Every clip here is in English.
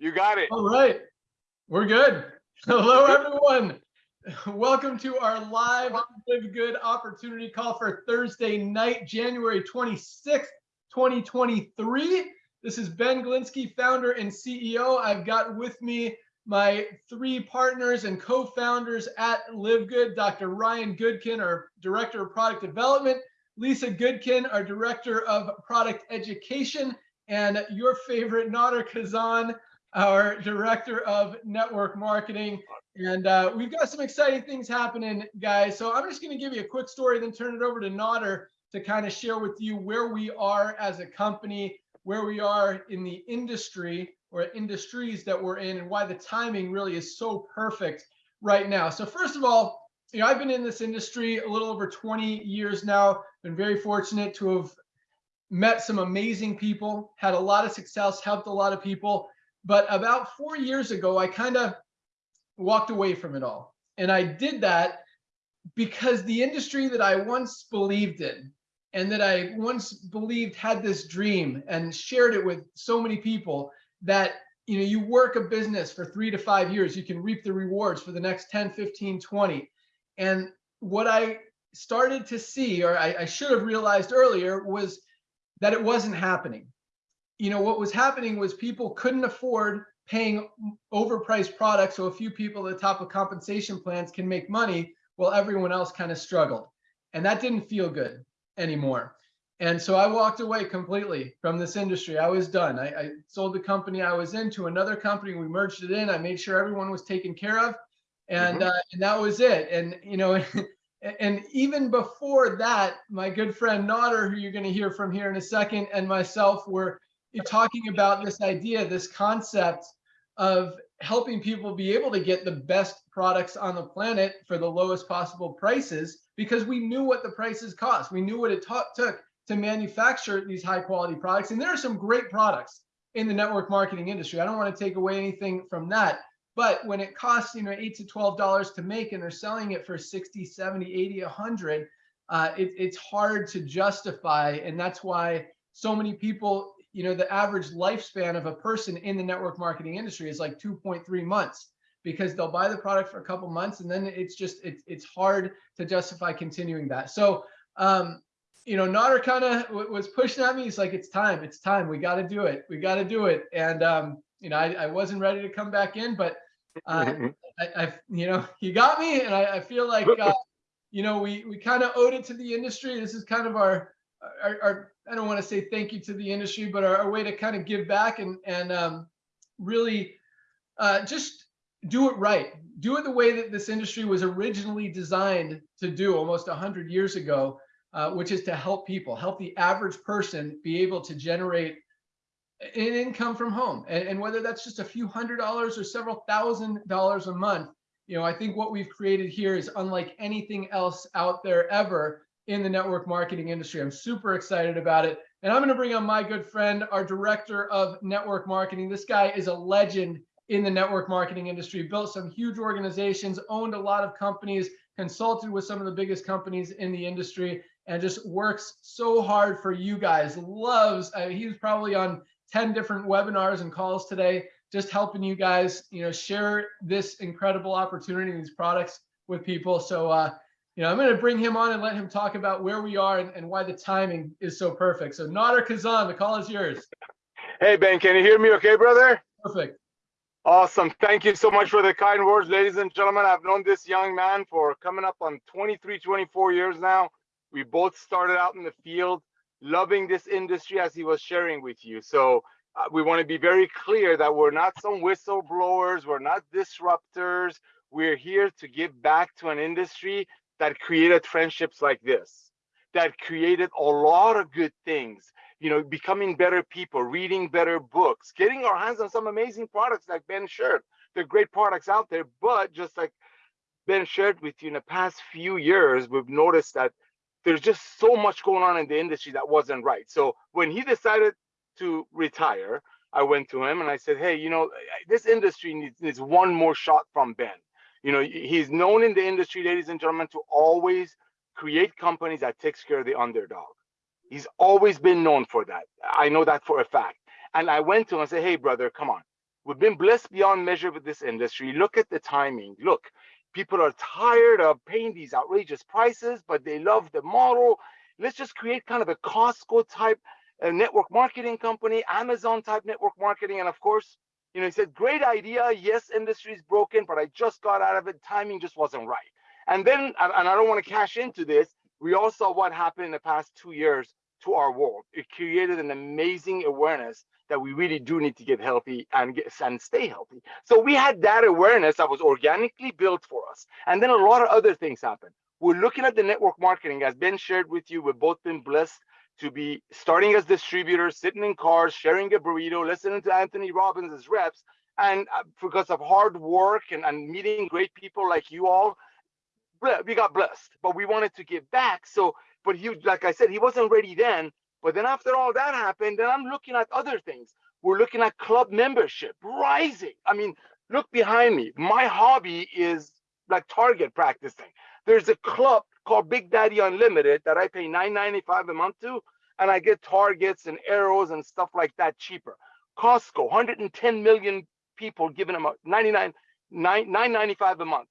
You got it. All right. We're good. Hello, everyone. Welcome to our live Live Good opportunity call for Thursday night, January 26th, 2023. This is Ben Glinsky, founder and CEO. I've got with me my three partners and co-founders at Live Good, Dr. Ryan Goodkin, our Director of Product Development, Lisa Goodkin, our Director of Product Education, and your favorite Nader Kazan, our Director of Network Marketing. And uh, we've got some exciting things happening, guys. So I'm just going to give you a quick story, then turn it over to Nader to kind of share with you where we are as a company, where we are in the industry or industries that we're in, and why the timing really is so perfect right now. So first of all, you know, I've been in this industry a little over 20 years now. Been very fortunate to have met some amazing people, had a lot of success, helped a lot of people. But about four years ago, I kind of walked away from it all. And I did that because the industry that I once believed in and that I once believed had this dream and shared it with so many people that you know you work a business for three to five years you can reap the rewards for the next 10 15 20 and what i started to see or I, I should have realized earlier was that it wasn't happening you know what was happening was people couldn't afford paying overpriced products so a few people at the top of compensation plans can make money while everyone else kind of struggled and that didn't feel good anymore and so I walked away completely from this industry. I was done. I, I, sold the company I was in to another company. We merged it in. I made sure everyone was taken care of, and mm -hmm. uh, and that was it. And you know, and even before that, my good friend Nader, who you're going to hear from here in a second, and myself were talking about this idea, this concept of helping people be able to get the best products on the planet for the lowest possible prices because we knew what the prices cost. We knew what it took to manufacture these high quality products. And there are some great products in the network marketing industry. I don't want to take away anything from that. But when it costs, you know, eight to twelve dollars to make, and they're selling it for 60, 70, 80, 100, uh, it, it's hard to justify, and that's why so many people, you know, the average lifespan of a person in the network marketing industry is like 2.3 months because they'll buy the product for a couple months, and then it's just it's it's hard to justify continuing that. So um, you know, Nader kind of was pushing at me. He's like, it's time, it's time. We got to do it. We got to do it. And, um, you know, I, I wasn't ready to come back in, but, uh, I, I, you know, he got me. And I, I feel like, uh, you know, we, we kind of owed it to the industry. This is kind of our, our, our I don't want to say thank you to the industry, but our, our way to kind of give back and, and, um, really, uh, just do it right. Do it the way that this industry was originally designed to do almost 100 years ago uh, which is to help people, help the average person be able to generate an income from home. And, and whether that's just a few hundred dollars or several thousand dollars a month, you know, I think what we've created here is unlike anything else out there ever in the network marketing industry. I'm super excited about it. And I'm going to bring on my good friend, our director of network marketing. This guy is a legend in the network marketing industry, built some huge organizations, owned a lot of companies, consulted with some of the biggest companies in the industry and just works so hard for you guys. Loves, uh, he's probably on 10 different webinars and calls today, just helping you guys, you know, share this incredible opportunity, these products with people. So, uh, you know, I'm going to bring him on and let him talk about where we are and, and why the timing is so perfect. So Nader Kazan, the call is yours. Hey, Ben, can you hear me okay, brother? Perfect. Awesome. Thank you so much for the kind words, ladies and gentlemen. I've known this young man for coming up on 23, 24 years now. We both started out in the field, loving this industry as he was sharing with you. So uh, we want to be very clear that we're not some whistleblowers, we're not disruptors. We're here to give back to an industry that created friendships like this, that created a lot of good things, you know, becoming better people, reading better books, getting our hands on some amazing products like Ben shared. They're great products out there, but just like Ben shared with you in the past few years, we've noticed that there's just so much going on in the industry that wasn't right. So when he decided to retire, I went to him and I said, hey, you know, this industry needs, needs one more shot from Ben. You know, he's known in the industry, ladies and gentlemen, to always create companies that takes care of the underdog. He's always been known for that. I know that for a fact. And I went to him and said, hey, brother, come on. We've been blessed beyond measure with this industry. Look at the timing. Look, people are tired of paying these outrageous prices, but they love the model. Let's just create kind of a Costco type uh, network marketing company, Amazon type network marketing. And of course, you know, he said, great idea. Yes, industry is broken, but I just got out of it. Timing just wasn't right. And then, and I don't want to cash into this, we all saw what happened in the past two years to our world. It created an amazing awareness that we really do need to get healthy and get and stay healthy. So we had that awareness that was organically built for us. And then a lot of other things happened. We're looking at the network marketing as Ben shared with you. We've both been blessed to be starting as distributors, sitting in cars, sharing a burrito, listening to Anthony Robbins as reps. And uh, because of hard work and, and meeting great people like you all, we got blessed. But we wanted to give back. So, but he, like I said, he wasn't ready then. But then after all that happened, then I'm looking at other things. We're looking at club membership rising. I mean, look behind me. My hobby is like target practicing. There's a club called Big Daddy Unlimited that I pay $9.95 a month to, and I get targets and arrows and stuff like that cheaper. Costco, 110 million people giving them a 99, 9, 9.95 a month.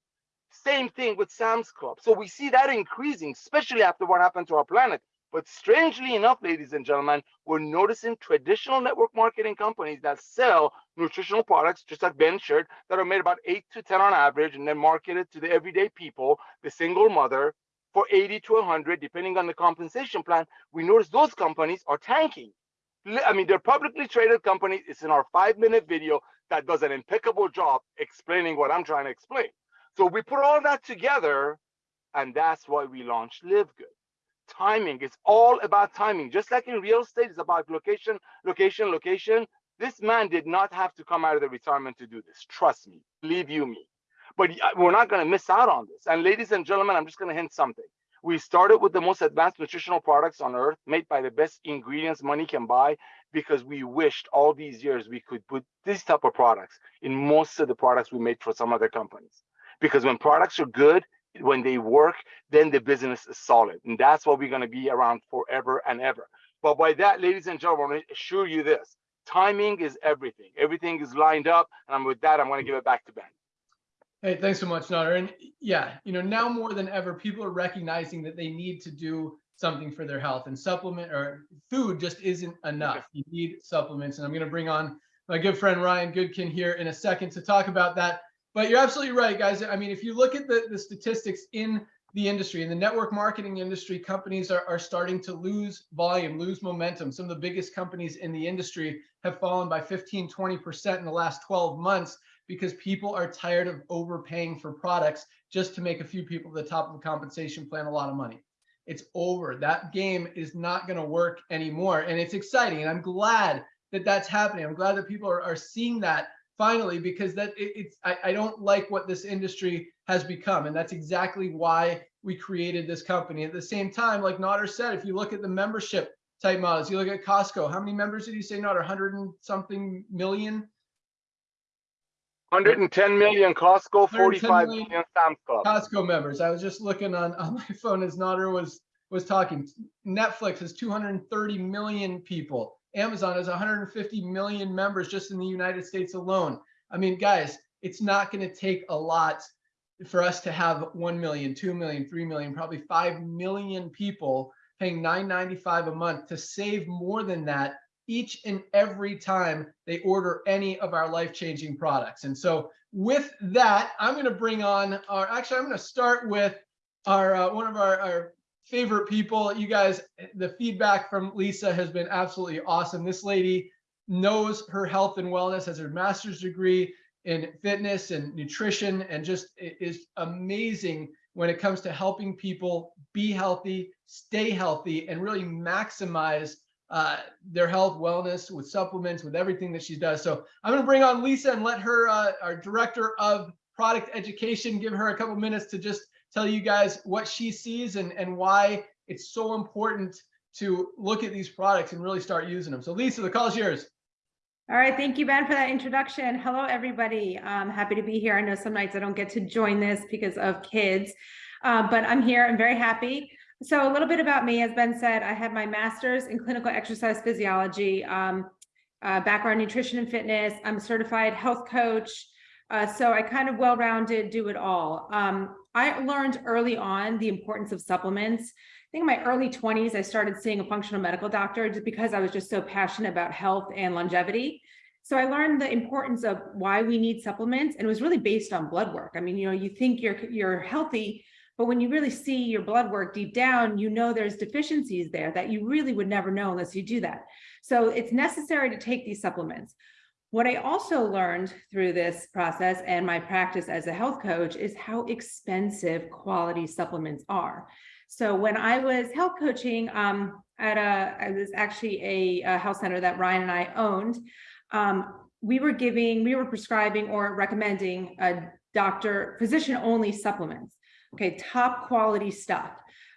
Same thing with Sam's Club. So we see that increasing, especially after what happened to our planet. But strangely enough, ladies and gentlemen, we're noticing traditional network marketing companies that sell nutritional products, just like Ben shared, that are made about eight to 10 on average and then marketed to the everyday people, the single mother, for 80 to 100, depending on the compensation plan. We notice those companies are tanking. I mean, they're publicly traded companies. It's in our five minute video that does an impeccable job explaining what I'm trying to explain. So we put all that together, and that's why we launched Live Good timing. It's all about timing. Just like in real estate, it's about location, location, location. This man did not have to come out of the retirement to do this. Trust me, believe you me. But uh, we're not going to miss out on this. And ladies and gentlemen, I'm just going to hint something. We started with the most advanced nutritional products on earth, made by the best ingredients money can buy, because we wished all these years we could put this type of products in most of the products we made for some other companies. Because when products are good, when they work, then the business is solid. And that's what we're going to be around forever and ever. But by that, ladies and gentlemen, I assure you this timing is everything. Everything is lined up. And with that, I'm going to give it back to Ben. Hey, thanks so much, Nader. And yeah, you know, now more than ever, people are recognizing that they need to do something for their health and supplement or food just isn't enough. You need supplements. And I'm going to bring on my good friend Ryan Goodkin here in a second to talk about that. But you're absolutely right, guys. I mean, if you look at the, the statistics in the industry, in the network marketing industry, companies are, are starting to lose volume, lose momentum. Some of the biggest companies in the industry have fallen by 15, 20% in the last 12 months because people are tired of overpaying for products just to make a few people at the top of the compensation plan a lot of money. It's over. That game is not going to work anymore. And it's exciting. And I'm glad that that's happening. I'm glad that people are, are seeing that finally because that it, it's I, I don't like what this industry has become and that's exactly why we created this company at the same time like Nader said if you look at the membership type models you look at Costco how many members did you say Nader 100 and something million 110 million Costco, 45 million million Sam's Club. Costco members I was just looking on on my phone as Nader was was talking Netflix has 230 million people Amazon has 150 million members just in the United States alone. I mean, guys, it's not going to take a lot for us to have 1 million, 2 million, 3 million, probably 5 million people paying 9.95 a month to save more than that each and every time they order any of our life-changing products. And so with that, I'm going to bring on our actually I'm going to start with our uh, one of our, our favorite people. You guys, the feedback from Lisa has been absolutely awesome. This lady knows her health and wellness, has her master's degree in fitness and nutrition, and just is amazing when it comes to helping people be healthy, stay healthy, and really maximize uh, their health, wellness with supplements, with everything that she does. So I'm going to bring on Lisa and let her, uh, our director of product education, give her a couple minutes to just tell you guys what she sees and, and why it's so important to look at these products and really start using them. So Lisa, the call is yours. All right, thank you, Ben, for that introduction. Hello, everybody. I'm happy to be here. I know some nights I don't get to join this because of kids, uh, but I'm here. I'm very happy. So a little bit about me, as Ben said, I had my master's in clinical exercise physiology. Um, uh, background nutrition and fitness. I'm a certified health coach. Uh, so I kind of well-rounded, do it all. Um, I learned early on the importance of supplements. I think in my early 20s, I started seeing a functional medical doctor just because I was just so passionate about health and longevity. So I learned the importance of why we need supplements and it was really based on blood work. I mean, you know, you think you're you're healthy, but when you really see your blood work deep down, you know there's deficiencies there that you really would never know unless you do that. So it's necessary to take these supplements. What I also learned through this process and my practice as a health coach is how expensive quality supplements are. So when I was health coaching um, at a, I was actually a, a health center that Ryan and I owned, um, we were giving, we were prescribing or recommending a doctor, physician only supplements. Okay, top quality stuff.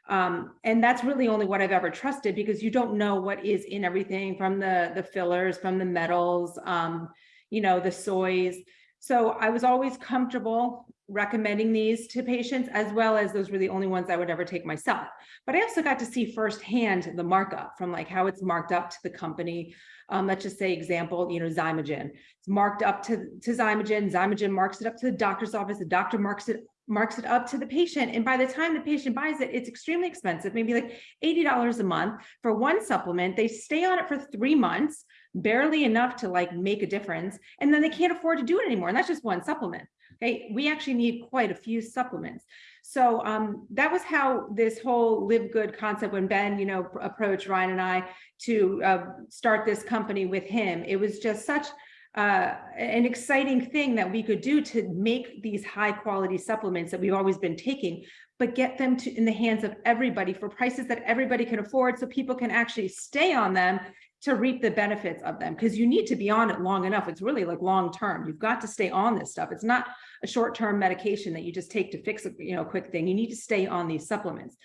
Um, and that's really only what I've ever trusted because you don't know what is in everything from the, the fillers, from the metals, um, you know, the soys. So I was always comfortable recommending these to patients as well as those were the only ones I would ever take myself. But I also got to see firsthand the markup from like how it's marked up to the company. Um, let's just say example, you know, Xymogen. It's marked up to, to Xymogen. Xymogen marks it up to the doctor's office. The doctor marks it marks it up to the patient. And by the time the patient buys it, it's extremely expensive, maybe like $80 a month for one supplement. They stay on it for three months, barely enough to like make a difference. And then they can't afford to do it anymore. And that's just one supplement. Okay, we actually need quite a few supplements. So um, that was how this whole live good concept, when Ben, you know, approached Ryan and I to uh, start this company with him, it was just such uh, an exciting thing that we could do to make these high quality supplements that we've always been taking, but get them to in the hands of everybody for prices that everybody can afford so people can actually stay on them to reap the benefits of them because you need to be on it long enough. It's really like long term. You've got to stay on this stuff. It's not a short term medication that you just take to fix a you know quick thing. You need to stay on these supplements.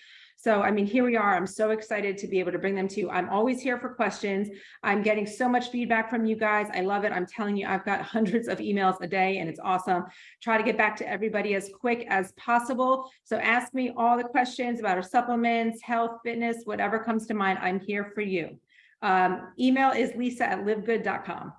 So, I mean, here we are. I'm so excited to be able to bring them to you. I'm always here for questions. I'm getting so much feedback from you guys. I love it. I'm telling you, I've got hundreds of emails a day and it's awesome. Try to get back to everybody as quick as possible. So ask me all the questions about our supplements, health, fitness, whatever comes to mind. I'm here for you. Um, email is lisa at livegood.com.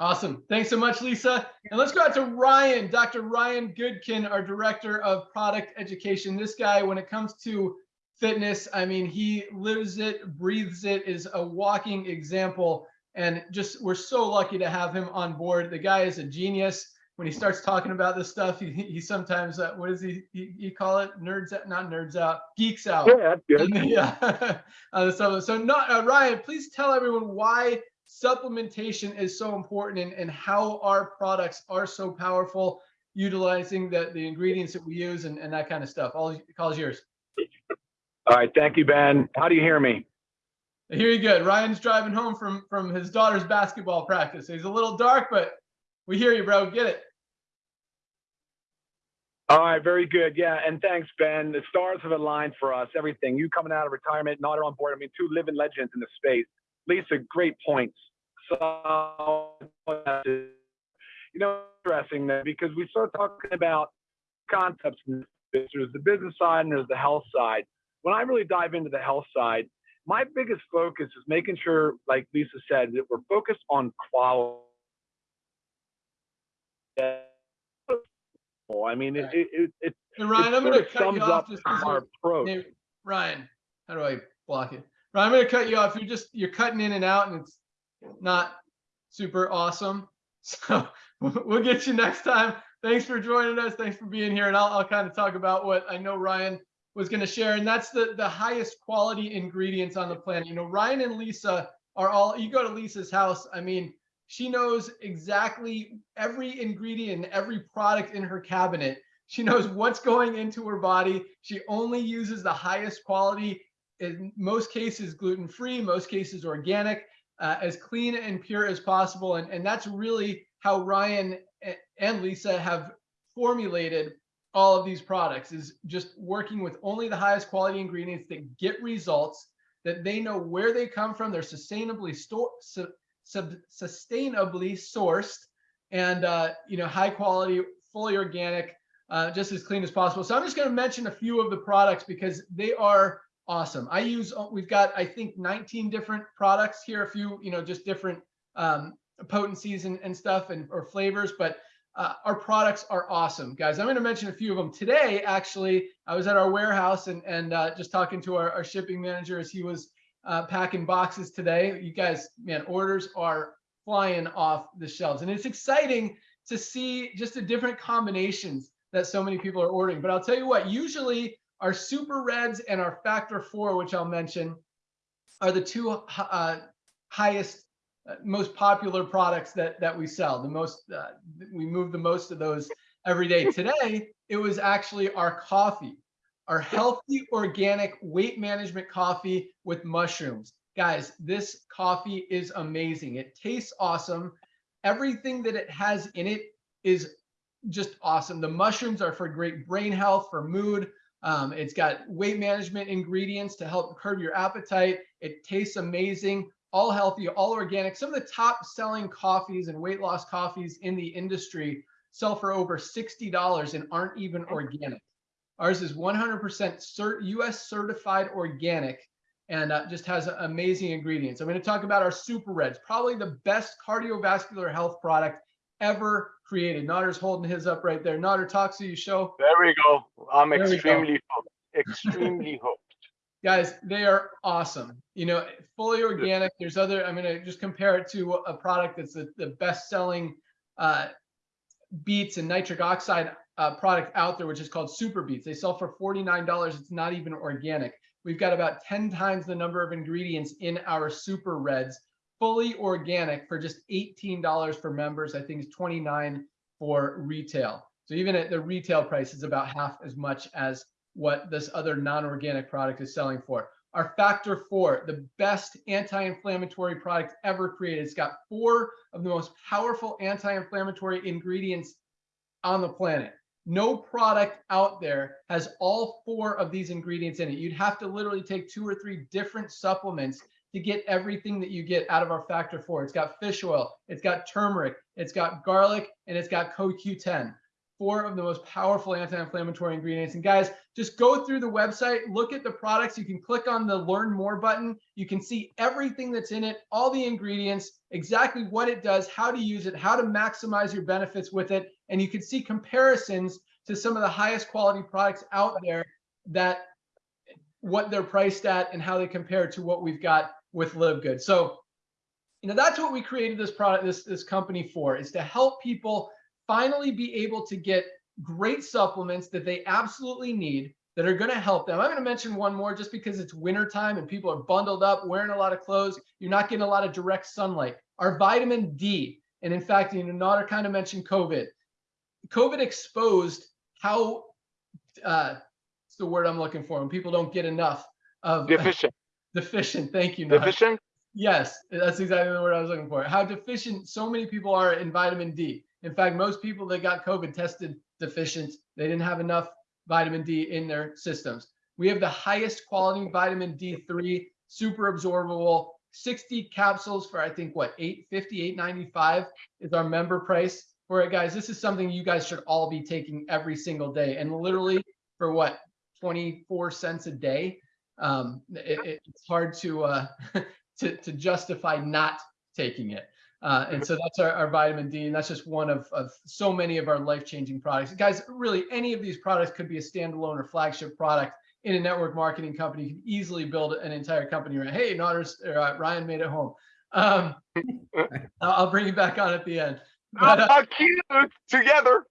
Awesome. Thanks so much, Lisa. And let's go out to Ryan, Dr. Ryan Goodkin, our Director of Product Education. This guy, when it comes to fitness, I mean, he lives it, breathes it, is a walking example. And just, we're so lucky to have him on board. The guy is a genius. When he starts talking about this stuff, he, he sometimes, uh, what does he, he, he call it? Nerds out, not nerds out, geeks out. Yeah, that's good. yeah. uh, so, so not, uh, Ryan, please tell everyone why supplementation is so important and, and how our products are so powerful utilizing the, the ingredients that we use and, and that kind of stuff. All calls yours. All right, thank you, Ben. How do you hear me? I hear you good. Ryan's driving home from from his daughter's basketball practice. He's a little dark, but we hear you, bro. Get it. All right, very good. Yeah, and thanks, Ben. The stars have aligned for us. Everything. You coming out of retirement, Nader on board. I mean, two living legends in the space. Lisa, great points. So, you know, addressing that because we start talking about concepts. There's the business side and there's the health side. When I really dive into the health side, my biggest focus is making sure, like Lisa said, that we're focused on quality. I mean, it, it, it, it, Ryan, I'm going to cut sums you up off just our approach. Ryan, how do I block it? I'm going to cut you off. You're just you're cutting in and out, and it's not super awesome. So we'll get you next time. Thanks for joining us. Thanks for being here, and I'll, I'll kind of talk about what I know Ryan was going to share, and that's the the highest quality ingredients on the planet. You know, Ryan and Lisa are all. You go to Lisa's house. I mean, she knows exactly every ingredient, every product in her cabinet. She knows what's going into her body. She only uses the highest quality, in most cases gluten-free, most cases organic, uh, as clean and pure as possible. And, and that's really how Ryan and Lisa have formulated all of these products is just working with only the highest quality ingredients that get results that they know where they come from. They're sustainably su- sub, sustainably sourced and, uh, you know, high quality, fully organic, uh, just as clean as possible. So I'm just going to mention a few of the products because they are awesome. I use, uh, we've got, I think 19 different products here, a few, you know, just different um, potencies and, and stuff and or flavors, but uh, our products are awesome, guys. I'm going to mention a few of them today. Actually, I was at our warehouse and and uh, just talking to our, our shipping manager as he was uh, packing boxes today. You guys, man, orders are flying off the shelves, and it's exciting to see just the different combinations that so many people are ordering. But I'll tell you what, usually our super reds and our factor four, which I'll mention, are the two uh, highest uh, most popular products that that we sell. The most uh, we move the most of those every day. Today it was actually our coffee, our healthy organic weight management coffee with mushrooms. Guys, this coffee is amazing. It tastes awesome. Everything that it has in it is just awesome. The mushrooms are for great brain health, for mood. Um, it's got weight management ingredients to help curb your appetite. It tastes amazing all healthy, all organic. Some of the top selling coffees and weight loss coffees in the industry sell for over $60 and aren't even organic. Ours is 100% cert US certified organic and uh, just has amazing ingredients. I'm going to talk about our Super Reds, probably the best cardiovascular health product ever created. Nader's holding his up right there. Notter, talk to you show. There we go. I'm There we go. extremely hooked. Extremely hooked. guys they are awesome you know fully organic there's other i'm going to just compare it to a product that's the, the best selling uh, beets and nitric oxide uh, product out there which is called super beets they sell for $49 it's not even organic we've got about 10 times the number of ingredients in our super reds fully organic for just $18 for members i think it's 29 for retail so even at the retail price is about half as much as what this other non-organic product is selling for. Our factor four, the best anti-inflammatory product ever created. It's got four of the most powerful anti-inflammatory ingredients on the planet. No product out there has all four of these ingredients in it. You'd have to literally take two or three different supplements to get everything that you get out of our factor four. It's got fish oil, it's got turmeric, it's got garlic, and it's got CoQ10 four of the most powerful anti-inflammatory ingredients. And guys, just go through the website, look at the products. You can click on the learn more button. You can see everything that's in it, all the ingredients, exactly what it does, how to use it, how to maximize your benefits with it. And you can see comparisons to some of the highest quality products out there that what they're priced at and how they compare to what we've got with Live Good. So, you know, that's what we created this product, this, this company for, is to help people finally be able to get great supplements that they absolutely need that are going to help them. I'm going to mention one more just because it's wintertime and people are bundled up, wearing a lot of clothes. You're not getting a lot of direct sunlight. Our vitamin D, and in fact, you know, Nader kind of mentioned COVID. COVID exposed how, uh, it's the word I'm looking for, when people don't get enough of Deficient. Deficient. Thank you. Deficient? Yes, that's exactly the word I was looking for. How deficient so many people are in vitamin D. In fact, most people that got COVID tested deficient. They didn't have enough vitamin D in their systems. We have the highest quality vitamin D3, super absorbable, 60 capsules for I think what 850, 895 is our member price for it, guys. This is something you guys should all be taking every single day, and literally for what 24 cents a day. Um, it, it's hard to uh, to, to justify not taking it. Uh, and so that's our, our, vitamin D, and that's just one of, of so many of our life-changing products. Guys, really, any of these products could be a standalone or flagship product in a network marketing company. You can easily build an entire company around. Hey, Nader's, uh, Ryan made it home. Um, I'll bring you back on at the end. But, uh, cute together.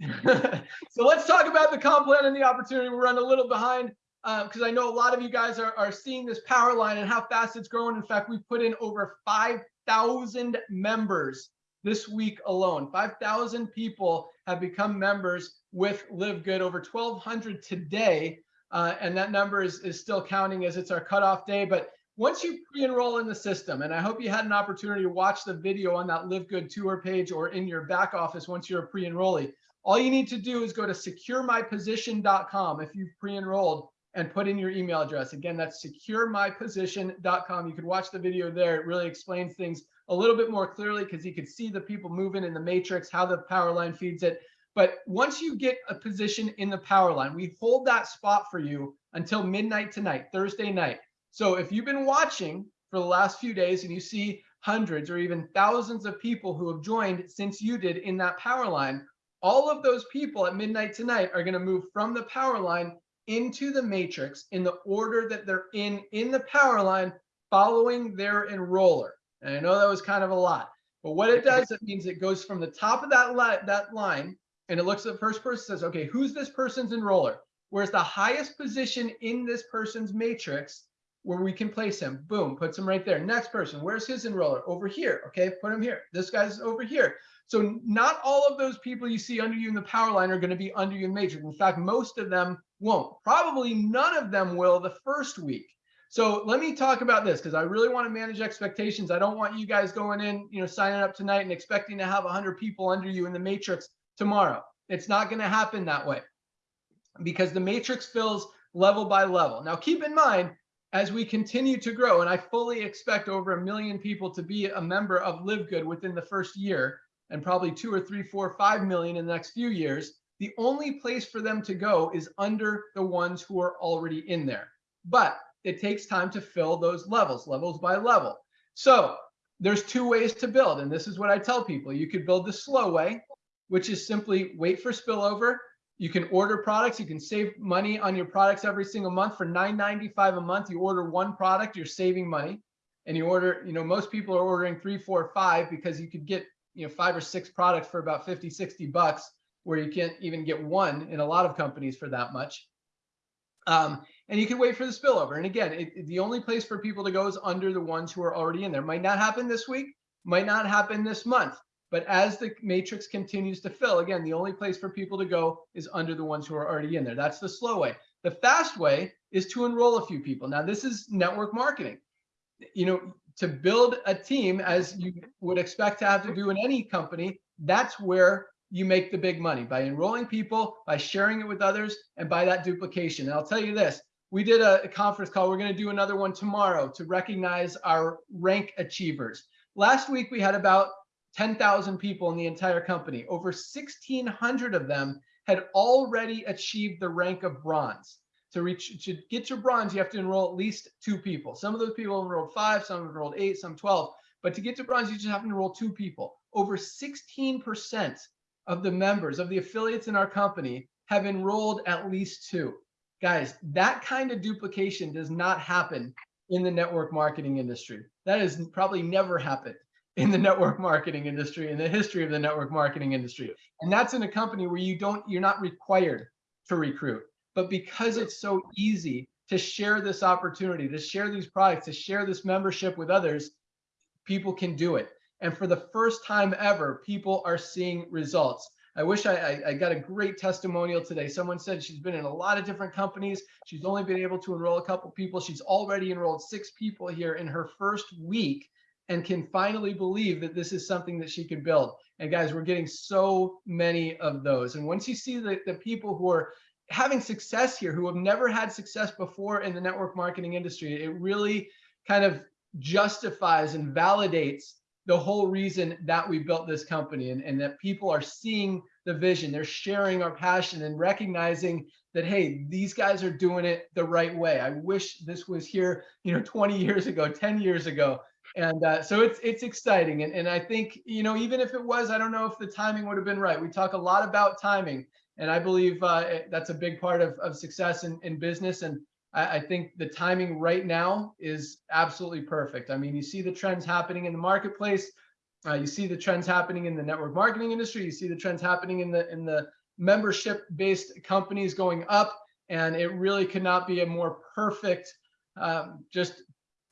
so let's talk about the comp plan and the opportunity. We're running a little behind because uh, I know a lot of you guys are, are seeing this power line and how fast it's growing. In fact, we've put in over 5,000 members this week alone. 5,000 people have become members with Live Good, over 1,200 today. Uh, and that number is, is still counting as it's our cutoff day. But once you pre-enroll in the system, and I hope you had an opportunity to watch the video on that Live Good tour page or in your back office once you're a pre-enrollee, all you need to do is go to securemyposition.com if you've pre-enrolled and put in your email address. Again, that's securemyposition.com. You could watch the video there. It really explains things a little bit more clearly because you could see the people moving in the matrix, how the power line feeds it. But once you get a position in the power line, we hold that spot for you until midnight tonight, Thursday night. So if you've been watching for the last few days and you see hundreds or even thousands of people who have joined since you did in that power line. All of those people at midnight tonight are going to move from the power line into the matrix in the order that they're in in the power line following their enroller. And I know that was kind of a lot, but what it does, it means it goes from the top of that line, that line, and it looks at the first person says, okay, who's this person's enroller? Where's the highest position in this person's matrix where we can place him? Boom, puts him right there. Next person, where's his enroller? Over here. Okay, put him here. This guy's over here. So not all of those people you see under you in the power line are going to be under you in matrix. In fact, most of them won't. Probably none of them will the first week. So let me talk about this because I really want to manage expectations. I don't want you guys going in, you know, signing up tonight and expecting to have 100 people under you in the matrix tomorrow. It's not going to happen that way because the matrix fills level by level. Now, keep in mind, as we continue to grow, and I fully expect over a million people to be a member of Live Good within the first year, and probably two or three, four, five million in the next few years, the only place for them to go is under the ones who are already in there. But it takes time to fill those levels, levels by level. So there's two ways to build, and this is what I tell people. You could build the slow way, which is simply wait for spillover. You can order products. You can save money on your products every single month for $9.95 a month. You order one product, you're saving money. And you order, you know, most people are ordering three, four, five because you could get, you know, five or six products for about 50, 60 bucks, where you can't even get one in a lot of companies for that much. Um, and you can wait for the spillover. And again, it, it- the only place for people to go is under the ones who are already in there. Might not happen this week, might not happen this month. But as the matrix continues to fill, again, the only place for people to go is under the ones who are already in there. That's the slow way. The fast way is to enroll a few people. Now, this is network marketing. You know, to build a team as you would expect to have to do in any company, that's where you make the big money by enrolling people, by sharing it with others, and by that duplication. And I'll tell you this, we did a, a conference call. We're going to do another one tomorrow to recognize our rank achievers. Last week, we had about 10,000 people in the entire company. Over 1,600 of them had already achieved the rank of bronze. To reach, to get your bronze, you have to enroll at least two people. Some of those people enrolled five, some enrolled eight, some 12. But to get to bronze, you just have to enroll two people. Over 16% of the members of the affiliates in our company have enrolled at least two. Guys, that kind of duplication does not happen in the network marketing industry. That has probably never happened in the network marketing industry in the history of the network marketing industry. And that's in a company where you don't you're not required to recruit. But because it's so easy to share this opportunity, to share these products, to share this membership with others, people can do it. And for the first time ever, people are seeing results. I wish I, I, I got a great testimonial today. Someone said she's been in a lot of different companies. She's only been able to enroll a couple people. She's already enrolled six people here in her first week and can finally believe that this is something that she can build. And guys, we're getting so many of those. And once you see the, the people who are having success here, who have never had success before in the network marketing industry, it really kind of justifies and validates the whole reason that we built this company and, and that people are seeing the vision. They're sharing our passion and recognizing that hey these guys are doing it the right way. I wish this was here you know 20 years ago 10 years ago. And uh, so it's it's exciting. And, and i think you know even if it was i don't know if the timing would have been right. We talk a lot about timing. And i believe uh, that's a big part of, of success in, in business. And I, I think the timing right now is absolutely perfect. I mean, you see the trends happening in the marketplace. Uh, you see the trends happening in the network marketing industry. You see the trends happening in the in the membership-based companies going up, and it really could not be a more perfect um, just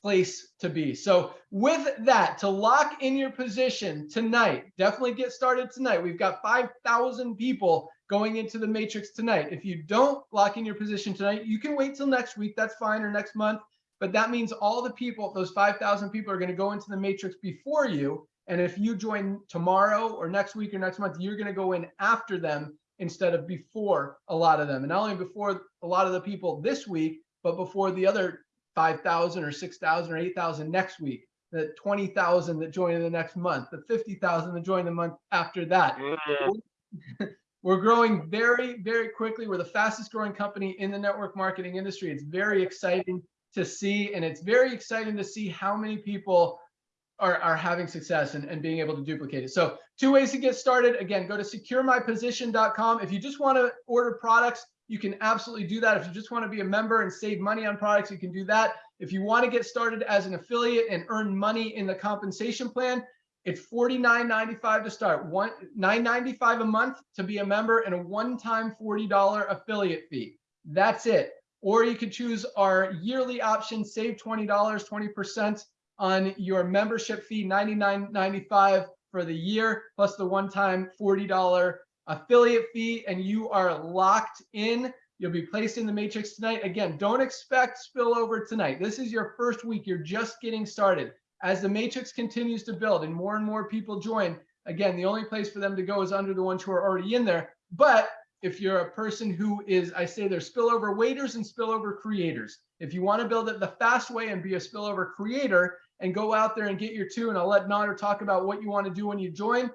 place to be. So with that, to lock in your position tonight, definitely get started tonight. We've got 5,000 people going into the matrix tonight. If you don't lock in your position tonight, you can wait till next week. That's fine, or next month. But that means all the people, those 5,000 people are going to go into the matrix before you. And if you join tomorrow or next week or next month, you're going to go in after them instead of before a lot of them. And not only before a lot of the people this week, but before the other 5,000 or 6,000 or 8,000 next week, the 20,000 that join in the next month, the 50,000 that join the month after that. Mm, We're growing very, very quickly. We're the fastest growing company in the network marketing industry. It's very exciting to see, and it's very exciting to see how many people are, are having success and, and being able to duplicate it. So two ways to get started. Again, go to securemyposition.com. If you just want to order products, you can absolutely do that. If you just want to be a member and save money on products, you can do that. If you want to get started as an affiliate and earn money in the compensation plan, it's $49.95 to start, one $9.95 a month to be a member and a one-time $40 affiliate fee. That's it. Or you could choose our yearly option, save $20, 20% on your membership fee, $99.95 for the year, plus the one-time $40 affiliate fee, and you are locked in. You'll be placed in the matrix tonight. Again, don't expect spillover tonight. This is your first week. You're just getting started. As the matrix continues to build and more and more people join, again, the only place for them to go is under the ones who are already in there. But if you're a person who is, I say they're spillover waiters and spillover creators. If you want to build it the fast way and be a spillover creator and go out there and get your two, and I'll let Nader talk about what you want to do when you join,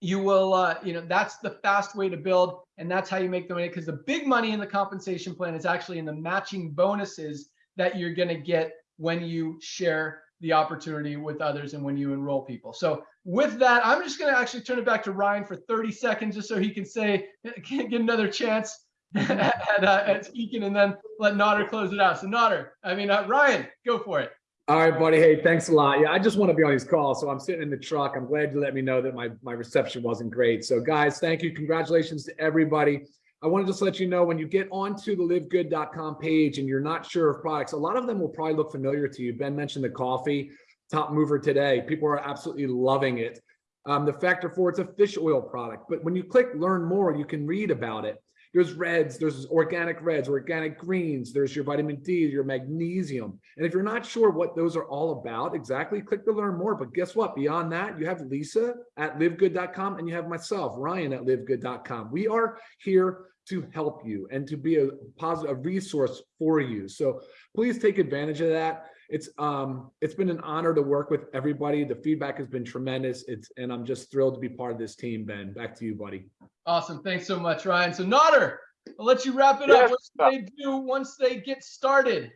you will, uh, you know, that's the fast way to build. And that's how you make the money because the big money in the compensation plan is actually in the matching bonuses that you're going to get when you share the opportunity with others and when you enroll people. So with that, I'm just going to actually turn it back to Ryan for 30 seconds just so he can say, get another chance at, uh, at speaking and then let Nader close it out. So Nader, I mean, uh, Ryan, go for it. All right, buddy. Hey, thanks a lot. Yeah, I just want to be on these calls. So I'm sitting in the truck. I'm glad you let me know that my, my reception wasn't great. So guys, thank you. Congratulations to everybody. I want to just let you know when you get onto the livegood.com page and you're not sure of products, a lot of them will probably look familiar to you. Ben mentioned the coffee, top mover today. People are absolutely loving it. Um, the factor four, it's a fish oil product. But when you click learn more, you can read about it. There's reds, there's organic reds, organic greens, there's your vitamin D, your magnesium. And if you're not sure what those are all about exactly, click to learn more. But guess what? Beyond that, you have Lisa at livegood.com and you have myself, Ryan at livegood.com. We are here to help you and to be a positive a resource for you. So please take advantage of that. It's um it's been an honor to work with everybody. The feedback has been tremendous. It's and I'm just thrilled to be part of this team, Ben. Back to you, buddy. Awesome. Thanks so much, Ryan. So Nader, I'll let you wrap it Yes, up. What should they do once they get started?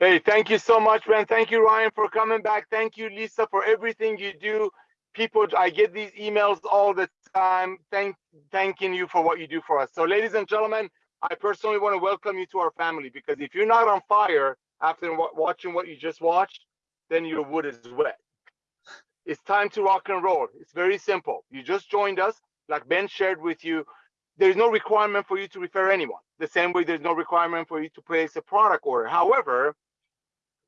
Hey, thank you so much, Ben. Thank you, Ryan, for coming back. Thank you, Lisa, for everything you do. People, I get these emails all the time. Thank, thanking you for what you do for us. So, ladies and gentlemen, I personally want to welcome you to our family because if you're not on fire after wa- watching what you just watched, then your wood is wet. It's time to rock and roll. It's very simple. You just joined us, like Ben shared with you. There's no requirement for you to refer anyone. The same way there's no requirement for you to place a product order. However,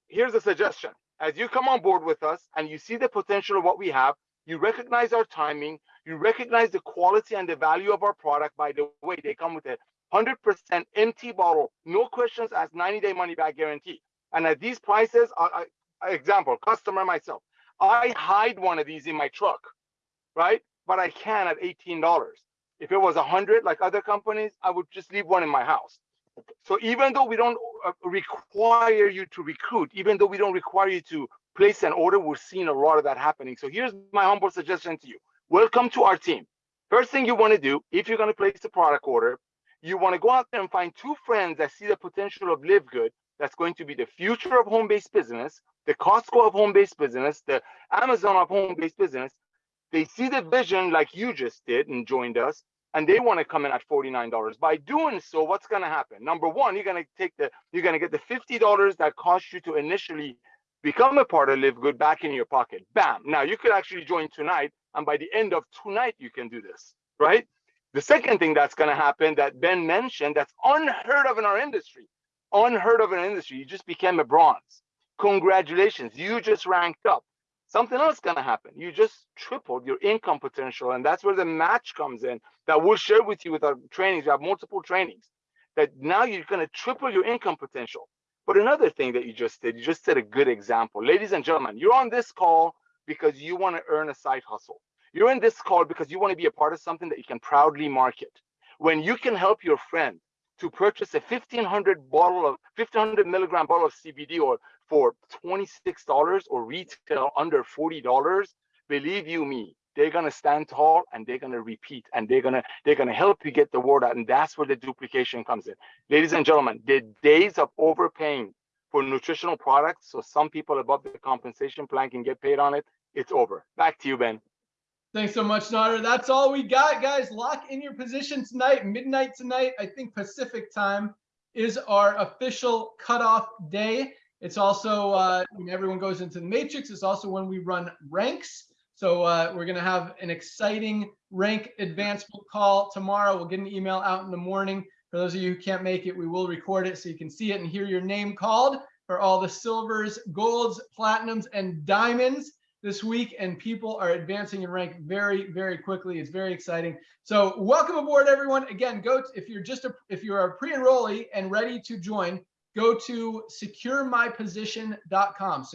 here's a suggestion. As you come on board with us and you see the potential of what we have, you recognize our timing, you recognize the quality and the value of our product. By the way, they come with a 100% empty bottle, no questions asked, 90 day money back guarantee. And at these prices, I, I, example, customer myself, I hide one of these in my truck, right? But I can at $18. If it was 100 like other companies, I would just leave one in my house. So even though we don't uh, require you to recruit, even though we don't require you to place an order, we're seeing a lot of that happening. So here's my humble suggestion to you. Welcome to our team. First thing you want to do, if you're going to place a product order, you want to go out there and find two friends that see the potential of Live Good. That's going to be the future of home-based business, the Costco of home-based business, the Amazon of home-based business. They see the vision like you just did and joined us, and they want to come in at $49. By doing so, what's going to happen? Number one, you're going to take the, you're going to get the $50 that cost you to initially become a part of Live Good back in your pocket. Bam. Now you could actually join tonight, and by the end of tonight, you can do this, right? The second thing that's going to happen that Ben mentioned that's unheard of in our industry, unheard of in our industry, you just became a bronze. Congratulations, you just ranked up. Something else is going to happen. You just tripled your income potential, and that's where the match comes in that we'll share with you with our trainings. We have multiple trainings that now you're going to triple your income potential. But another thing that you just did, you just set a good example. Ladies and gentlemen, you're on this call because you want to earn a side hustle. You're in this call because you want to be a part of something that you can proudly market. When you can help your friend to purchase a 1500 bottle of 1500 milligram bottle of CBD oil for $26 or retail under $40, believe you me, they're gonna stand tall and they're gonna repeat and they're gonna they're gonna help you get the word out. And that's where the duplication comes in. Ladies and gentlemen, the days of overpaying for nutritional products. So some people above the compensation plan can get paid on it. It's over. Back to you, Ben. Thanks so much, Nader. That's all we got, guys. Lock in your position tonight, midnight tonight. I think Pacific time is our official cutoff day. It's also uh, when everyone goes into the matrix. It's also when we run ranks. So uh, we're gonna have an exciting rank advancement call tomorrow. We'll get an email out in the morning. For those of you who can't make it, we will record it so you can see it and hear your name called for all the silvers, golds, platinums, and diamonds this week and people are advancing in rank very very quickly. It's very exciting. So welcome aboard everyone. Again go to, if you're just a if you're a pre-enrollee and ready to join go to securemyposition.com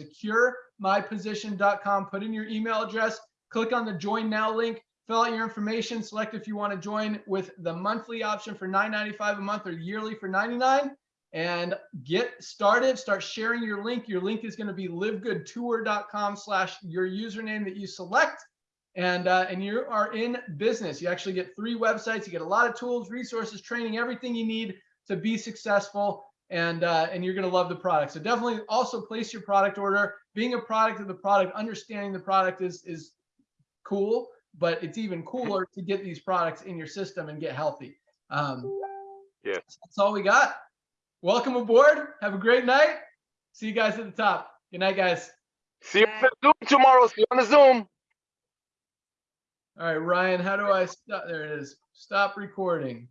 securemyposition.com put in your email address click on the join now link fill out your information select if you want to join with the monthly option for 9.95 a month or yearly for 99 and get started. Start sharing your link. Your link is going to be livegoodtour.com slash your username that you select. And, uh, and you are in business. You actually get three websites. You get a lot of tools, resources, training, everything you need to be successful. And, uh, and you're going to love the product. So definitely also place your product order. Being a product of the product, understanding the product is, is cool, but it's even cooler to get these products in your system and get healthy. Um, Yeah. That's all we got. Welcome aboard. Have a great night. See you guys at the top. Good night, guys. See you on the Zoom tomorrow. See you on the Zoom. All right, Ryan, how do I stop? There it is. Stop recording.